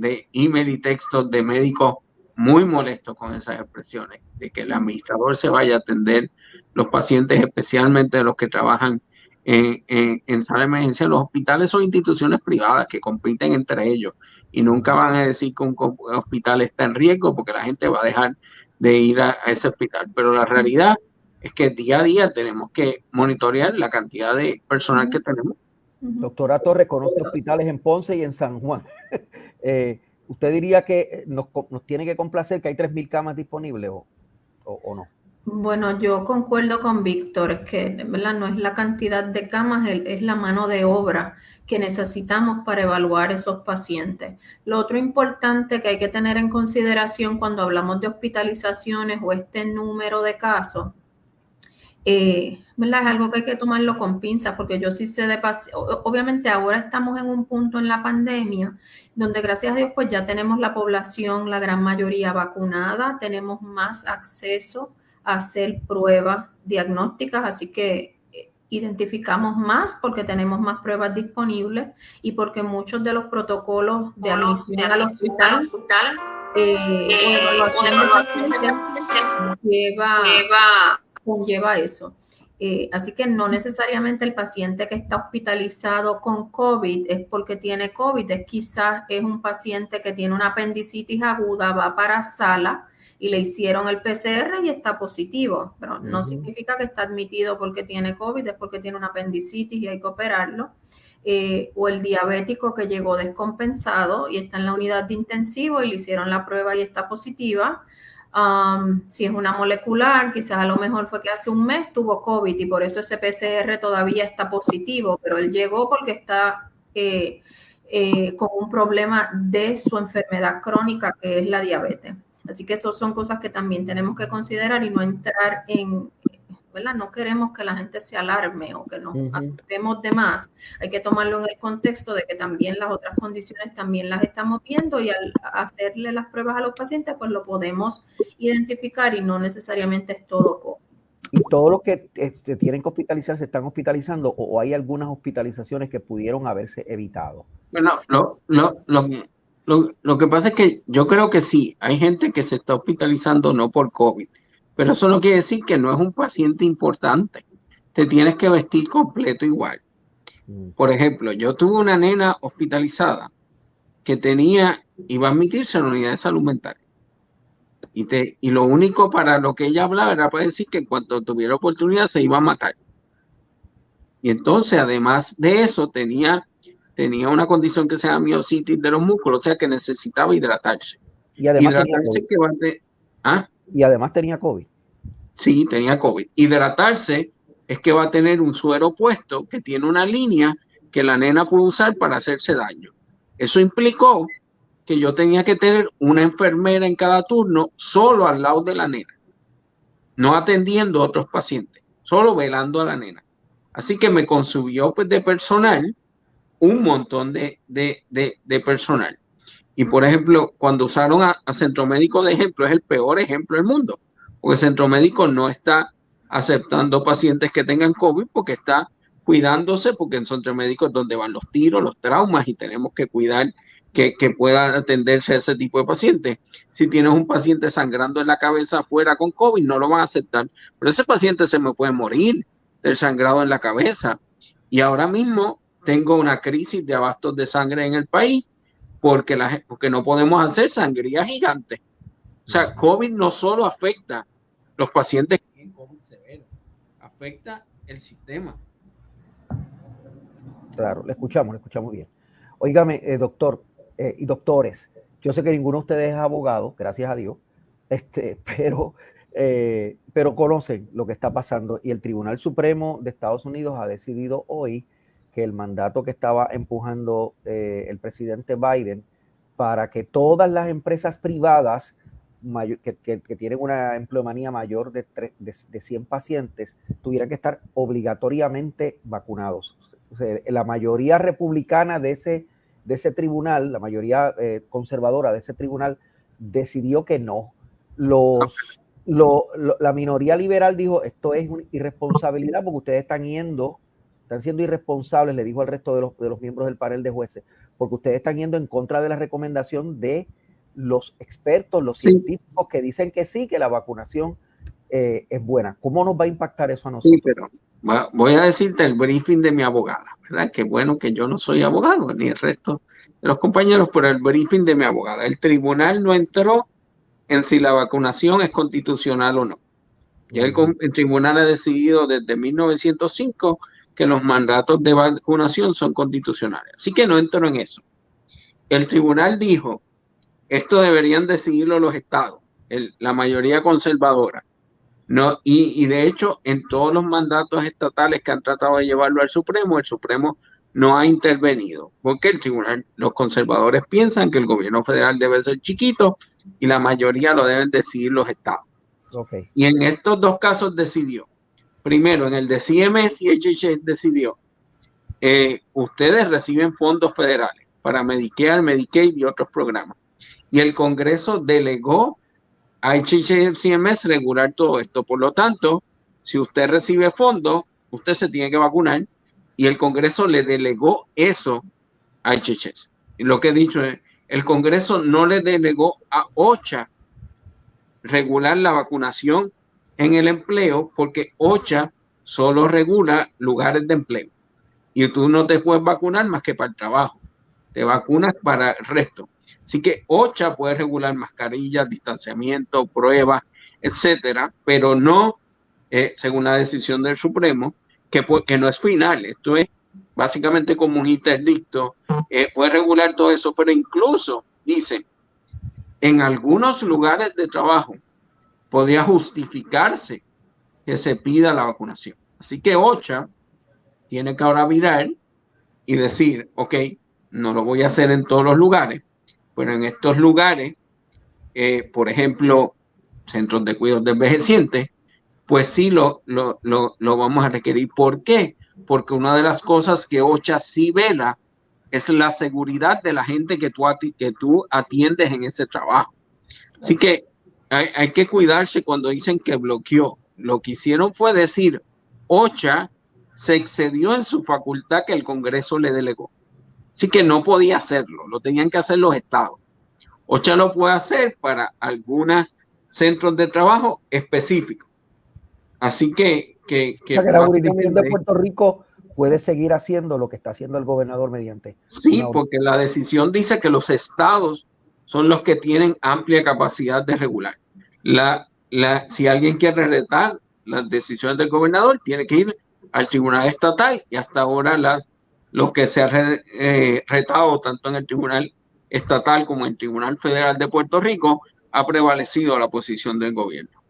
de email y textos de médicos muy molestos con esas expresiones, de que el administrador se vaya a atender los pacientes, especialmente los que trabajan en, en, en sala de emergencia. Los hospitales son instituciones privadas que compiten entre ellos y nunca van a decir que un hospital está en riesgo porque la gente va a dejar de ir a, ese hospital. Pero la realidad es que día a día tenemos que monitorear la cantidad de personal que tenemos. Doctora Torres conoce hospitales en Ponce y en San Juan. Eh, ¿Usted diría que nos, tiene que complacer que hay 3.000 camas disponibles o, o no? Bueno, yo concuerdo con Víctor, es que ¿verdad? no es la cantidad de camas, es la mano de obra que necesitamos para evaluar esos pacientes. Lo otro importante que hay que tener en consideración cuando hablamos de hospitalizaciones o este número de casos, eh, ¿verdad? es algo que hay que tomarlo con pinzas, porque yo sí sé de obviamente ahora estamos en un punto en la pandemia donde gracias a Dios pues ya tenemos la población, la gran mayoría vacunada, tenemos más acceso hacer pruebas diagnósticas, así que eh, identificamos más porque tenemos más pruebas disponibles y porque muchos de los protocolos de admisión al hospital eh, lleva, conlleva eso. Eh, así que no necesariamente el paciente que está hospitalizado con COVID es porque tiene COVID, es quizás es un paciente que tiene una apendicitis aguda, va para sala, y le hicieron el PCR y está positivo, pero no significa que está admitido porque tiene COVID, es porque tiene una apendicitis y hay que operarlo. Eh, o el diabético que llegó descompensado y está en la unidad de intensivo y le hicieron la prueba y está positiva. Si es una molecular, quizás a lo mejor fue que hace un mes tuvo COVID y por eso ese PCR todavía está positivo, pero él llegó porque está eh, eh, con un problema de su enfermedad crónica que es la diabetes. Así que esas son cosas que también tenemos que considerar y no entrar en, ¿verdad? No queremos que la gente se alarme o que nos afectemos de más. Hay que tomarlo en el contexto de que también las otras condiciones también las estamos viendo y al hacerle las pruebas a los pacientes, pues lo podemos identificar y no necesariamente es todo COVID. ¿Y todos los que este, tienen que hospitalizar se están hospitalizando o, hay algunas hospitalizaciones que pudieron haberse evitado? Bueno, lo, lo, lo, lo, que pasa es que yo creo que sí, hay gente que se está hospitalizando no por COVID, pero eso no quiere decir que no es un paciente importante. Te tienes que vestir completo igual. Mm. Por ejemplo, yo tuve una nena hospitalizada que tenía, iba a admitirse en la unidad de salud mental. Y, te, y lo único para lo que ella hablaba era para decir que en cuanto tuviera oportunidad se iba a matar. Y entonces, además de eso, tenía tenía una condición que se llama miocitis de los músculos, o sea que necesitaba hidratarse. Y además, hidratarse que ¿ah? Y además tenía COVID. Sí, tenía COVID. Hidratarse es que va a tener un suero puesto que tiene una línea que la nena puede usar para hacerse daño. Eso implicó que yo tenía que tener una enfermera en cada turno solo al lado de la nena, no atendiendo a otros pacientes, solo velando a la nena. Así que me consumió pues, de personal un montón de, personal. Y por ejemplo, cuando usaron a, Centro Médico de ejemplo, es el peor ejemplo del mundo, porque Centro Médico no está aceptando pacientes que tengan COVID porque está cuidándose, porque en Centro Médico es donde van los tiros, los traumas y tenemos que cuidar que, que pueda atenderse a ese tipo de pacientes. Si tienes un paciente sangrando en la cabeza afuera con COVID, no lo van a aceptar, pero ese paciente se me puede morir del sangrado en la cabeza. Y ahora mismo tengo una crisis de abastos de sangre en el país porque, la, porque no podemos hacer sangría gigante. O sea, COVID no solo afecta los pacientes COVID severo, afecta el sistema. Claro, le escuchamos, le escuchamos bien. Óigame, eh, doctor eh, y doctores, yo sé que ninguno de ustedes es abogado, gracias a Dios, este, pero, eh, pero conocen lo que está pasando y el Tribunal Supremo de Estados Unidos ha decidido hoy que el mandato que estaba empujando eh, el presidente Biden para que todas las empresas privadas que, tienen una empleomanía mayor de, de, 100 pacientes tuvieran que estar obligatoriamente vacunados. la mayoría republicana de ese, de ese tribunal, la mayoría eh, conservadora de ese tribunal, decidió que no. Los, la minoría liberal dijo, esto es una irresponsabilidad porque ustedes están yendo están siendo irresponsables, le dijo al resto de los, de los miembros del panel de jueces, porque ustedes están yendo en contra de la recomendación de los expertos, los científicos que dicen que sí, que la vacunación eh, es buena. ¿Cómo nos va a impactar eso a nosotros? Sí, pero voy a decirte el briefing de mi abogada, ¿verdad? Que bueno que yo no soy abogado, ni el resto de los compañeros, pero el briefing de mi abogada. El tribunal no entró en si la vacunación es constitucional o no. Ya el, el, tribunal ha decidido desde 1905 que los mandatos de vacunación son constitucionales. Así que no entro en eso. El tribunal dijo, esto deberían decidirlo los estados, el, la mayoría conservadora. No, y, y, de hecho, en todos los mandatos estatales que han tratado de llevarlo al Supremo, el Supremo no ha intervenido, porque el tribunal, los conservadores piensan que el gobierno federal debe ser chiquito y la mayoría lo deben decidir los estados. Okay. Y en estos dos casos decidió. Primero, en el de CMS y HHS decidió, eh, ustedes reciben fondos federales para Medicare, Medicaid y otros programas. Y el Congreso delegó a HHS CMS regular todo esto. Por lo tanto, si usted recibe fondos, usted se tiene que vacunar y el Congreso le delegó eso a HHS. Y lo que he dicho es, el Congreso no le delegó a OCHA regular la vacunación en el empleo porque OCHA solo regula lugares de empleo. Y tú no te puedes vacunar más que para el trabajo. Te vacunas para el resto. Así que OCHA puede regular mascarillas, distanciamiento, pruebas, etcétera, pero no, eh, según la decisión del Supremo, que, que no es final, esto es básicamente como un interdicto, eh, puede regular todo eso, pero incluso dice, en algunos lugares de trabajo podría justificarse que se pida la vacunación. Así que OCHA tiene que ahora mirar y decir, ok, no lo voy a hacer en todos los lugares, pero en estos lugares, eh, por ejemplo, centros de cuidados de envejecientes, pues sí lo, lo, lo, lo, vamos a requerir. ¿Por qué? Porque una de las cosas que OCHA sí vela es la seguridad de la gente que tú, que tú atiendes en ese trabajo. Así que hay, hay que cuidarse cuando dicen que bloqueó. Lo que hicieron fue decir, OCHA se excedió en su facultad que el Congreso le delegó. Así que no podía hacerlo, lo tenían que hacer los estados. OCHA lo puede hacer para algunos centros de trabajo específicos Así que... que, que, o sea, que la jurisdicción de Puerto Rico puede seguir haciendo lo que está haciendo el gobernador mediante. Sí, porque la decisión dice que los estados son los que tienen amplia capacidad de regular. La, la, si alguien quiere retar las decisiones del gobernador, tiene que ir al tribunal estatal y hasta ahora la, lo que se ha re, eh, retado tanto en el tribunal estatal como en el tribunal federal de Puerto Rico ha prevalecido la posición del gobierno.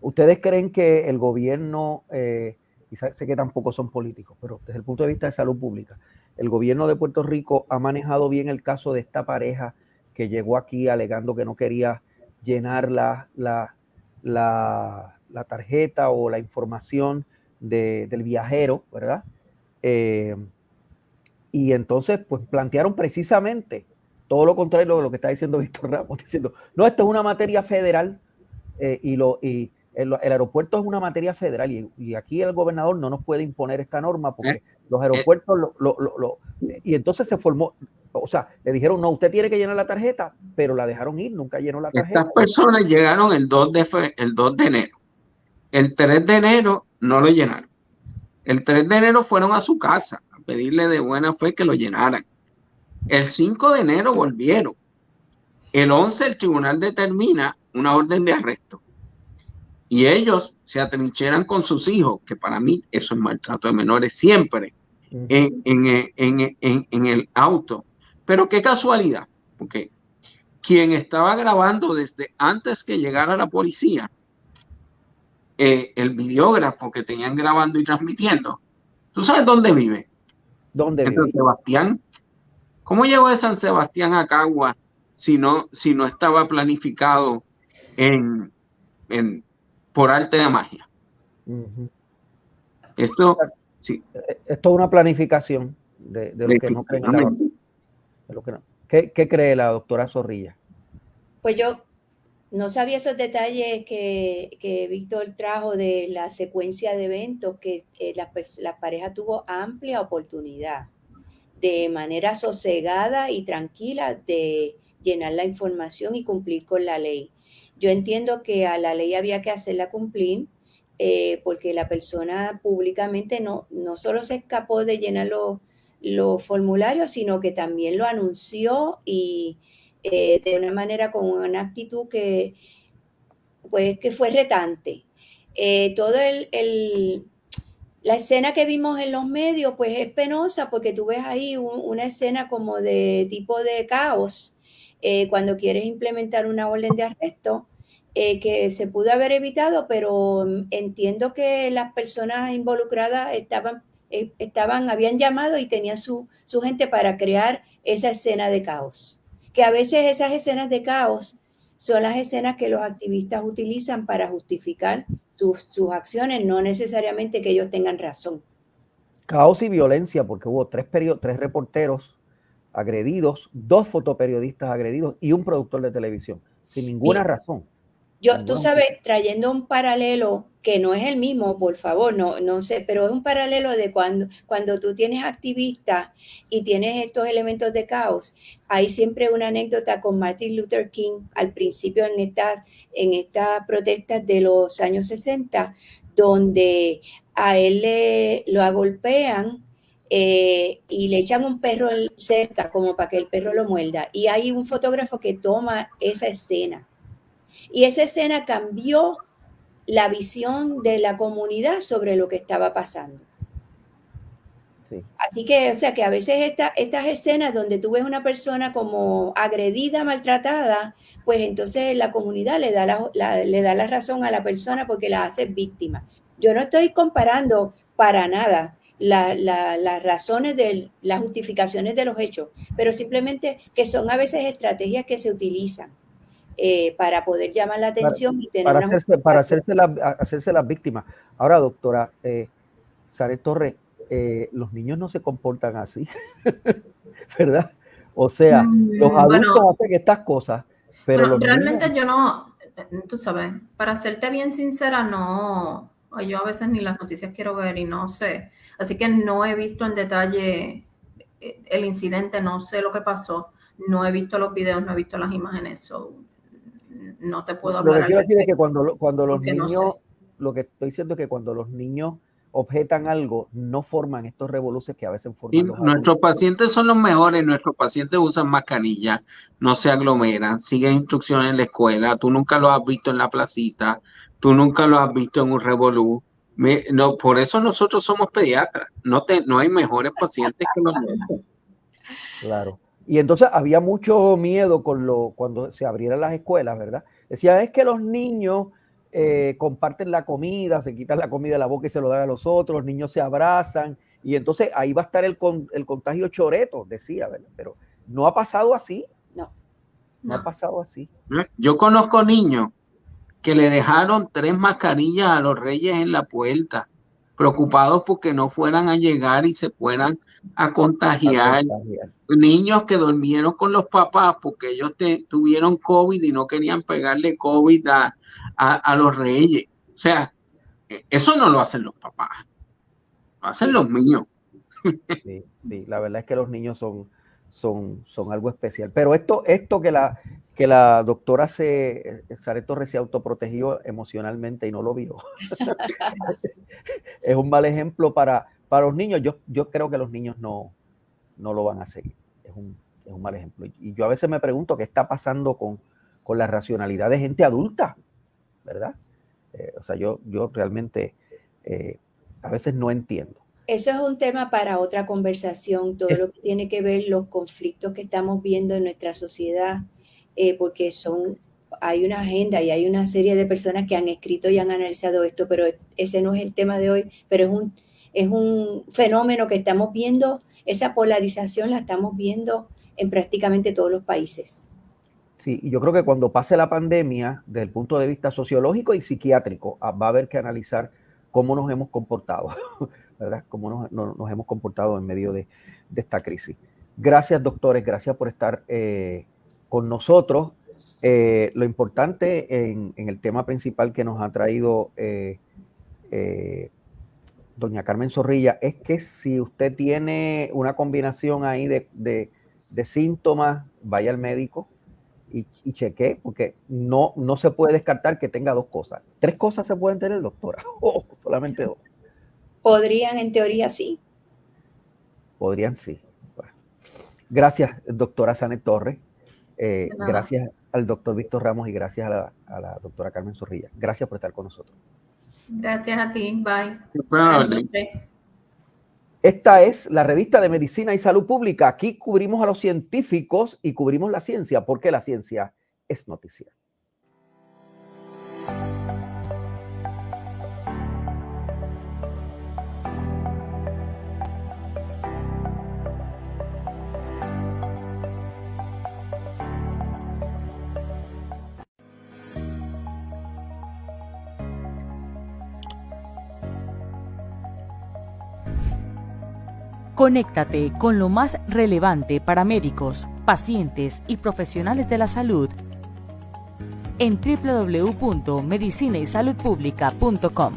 ¿Ustedes creen que el gobierno, eh, y sé que tampoco son políticos, pero desde el punto de vista de salud pública, el gobierno de Puerto Rico ha manejado bien el caso de esta pareja que llegó aquí alegando que no quería llenar la, la, la, tarjeta o la información de, del viajero, ¿verdad? Eh, y entonces, pues plantearon precisamente todo lo contrario de lo que está diciendo Víctor Ramos, diciendo, no, esto es una materia federal eh, y, lo, y, el, el, aeropuerto es una materia federal y, y, aquí el gobernador no nos puede imponer esta norma porque eh, los aeropuertos eh, lo, lo, lo, y entonces se formó, o sea, le dijeron, no, usted tiene que llenar la tarjeta, pero la dejaron ir, nunca llenó la tarjeta. Estas personas llegaron el 2 de, el 2 de enero. El 3 de enero no lo llenaron. El 3 de enero fueron a su casa a pedirle de buena fe que lo llenaran. El 5 de enero volvieron. El 11 el tribunal determina una orden de arresto y ellos se atrincheran con sus hijos, que para mí eso es maltrato de menores siempre, en, en, en, en, el auto. Pero qué casualidad, porque quien estaba grabando desde antes que llegara la policía, eh, el videógrafo que tenían grabando y transmitiendo, ¿tú sabes dónde vive? ¿Dónde en vive? San Sebastián. ¿Cómo llegó de San Sebastián a Cagua si no, si no estaba planificado en, en por arte de magia. Uh -huh. Esto, sí. Esto es una planificación de, de lo que no creen. Lo que no. ¿Qué, ¿Qué, cree la doctora Zorrilla? Pues yo no sabía esos detalles que, que Víctor trajo de la secuencia de eventos, que, que la, la pareja tuvo amplia oportunidad de manera sosegada y tranquila de llenar la información y cumplir con la ley. Yo entiendo que a la ley había que hacerla cumplir eh, porque la persona públicamente no, no solo se escapó de llenar los, los formularios, sino que también lo anunció y eh, de una manera con una actitud que, pues, que fue retante. Eh, todo el, la escena que vimos en los medios, pues es penosa porque tú ves ahí una escena como de tipo de caos eh, cuando quieres implementar una orden de arresto. que se pudo haber evitado, pero entiendo que las personas involucradas estaban, estaban habían llamado y tenían su, su gente para crear esa escena de caos que a veces esas escenas de caos son las escenas que los activistas utilizan para justificar sus, acciones, no necesariamente que ellos tengan razón. Caos y violencia, porque hubo tres, tres reporteros agredidos, dos fotoperiodistas agredidos y un productor de televisión, sin ninguna razón. Yo, tú sabes, trayendo un paralelo que no es el mismo, por favor, no, no sé, pero es un paralelo de cuando, cuando tú tienes activistas y tienes estos elementos de caos. Hay siempre una anécdota con Martin Luther King al principio en estas, en estas protestas de los años 60, donde a él le, lo agolpean eh, y le echan un perro cerca como para que el perro lo muerda. Y hay un fotógrafo que toma esa escena y esa escena cambió la visión de la comunidad sobre lo que estaba pasando. Así que, o sea, que a veces estas escenas donde tú ves una persona como agredida, maltratada, pues entonces la comunidad le da la, le da la razón a la persona porque la hace víctima. Yo no estoy comparando para nada las razones de las justificaciones de los hechos, pero simplemente que son a veces estrategias que se utilizan. Eh, para poder llamar la atención y tener para, hacerse, para hacerse, la, hacerse las víctimas. Ahora, doctora eh, Sare Torres, eh, los niños no se comportan así, ¿verdad? O sea, mm, los adultos hacen estas cosas, pero realmente yo no, tú sabes, para serte bien sincera, no, yo a veces ni las noticias quiero ver y no sé, así que no he visto en detalle eh, el incidente, no sé lo que pasó, no he visto los videos, no he visto las imágenes, so, no te puedo hablar. Lo que quiero decir es que cuando, cuando los niños, lo que estoy diciendo es que cuando los niños objetan algo, no forman estos revoluciones que a veces forman. nuestros pacientes son los mejores, nuestros pacientes usan mascarilla, no se aglomeran, siguen instrucciones en la escuela, tú nunca lo has visto en la placita, tú nunca lo has visto en un revolú. no, por eso nosotros somos pediatras, no, te, no hay mejores pacientes que los nuestros. Claro. Y entonces había mucho miedo con lo, cuando se abrieran las escuelas, ¿verdad? Decía, es que los niños eh, comparten la comida, se quitan la comida de la boca y se lo dan a los otros, los niños se abrazan, y entonces ahí va a estar el, el contagio choreto, decía, ¿verdad? Pero no ha pasado así. No. No, ha pasado así. Yo conozco niños que le dejaron tres mascarillas a los reyes en la puerta preocupados porque no fueran a llegar y se fueran a contagiar. Niños que durmieron con los papás porque ellos tuvieron COVID y no querían pegarle COVID a, los reyes. O sea, e, eso no lo hacen los papás, lo hacen los niños. Sí, sí, la verdad es que los niños son, son, son algo especial. Pero esto, esto que la, que la doctora se, Sare Torres se autoprotegió emocionalmente y no lo vio. es un mal ejemplo para, para los niños. Yo, yo creo que los niños no, no lo van a seguir. Es un, es un mal ejemplo. Y yo a veces me pregunto qué está pasando con, con la racionalidad de gente adulta, ¿verdad? Eh, o sea, yo, yo realmente eh, a veces no entiendo. Eso es un tema para otra conversación, todo lo que tiene que ver los conflictos que estamos viendo en nuestra sociedad eh, porque son, hay una agenda y hay una serie de personas que han escrito y han analizado esto, pero ese no es el tema de hoy, pero es un, es un fenómeno que estamos viendo, esa polarización la estamos viendo en prácticamente todos los países. Sí, y yo creo que cuando pase la pandemia, desde el punto de vista sociológico y psiquiátrico, ah, va a haber que analizar cómo nos hemos comportado, ¿verdad? Cómo nos, hemos comportado en medio de, esta crisis. Gracias, doctores, gracias por estar eh, con nosotros. Eh, lo importante en, el tema principal que nos ha traído eh, eh, doña Carmen Zorrilla es que si usted tiene una combinación ahí de, síntomas, vaya al médico y, y cheque, porque no, no se puede descartar que tenga dos cosas. Tres cosas se pueden tener, doctora, o solamente dos. Podrían, en teoría, sí. Podrían, sí. Gracias, doctora Sanet Torres. Eh, gracias al doctor Víctor Ramos y gracias a la, a la doctora Carmen Zorrilla. Gracias por estar con nosotros. Gracias a ti. Bye. Esta es la revista de Medicina y Salud Pública. Aquí cubrimos a los científicos y cubrimos la ciencia, porque la ciencia es noticia. Conéctate con lo más relevante para médicos, pacientes y profesionales de la salud en www.medicinaysaludpublica.com.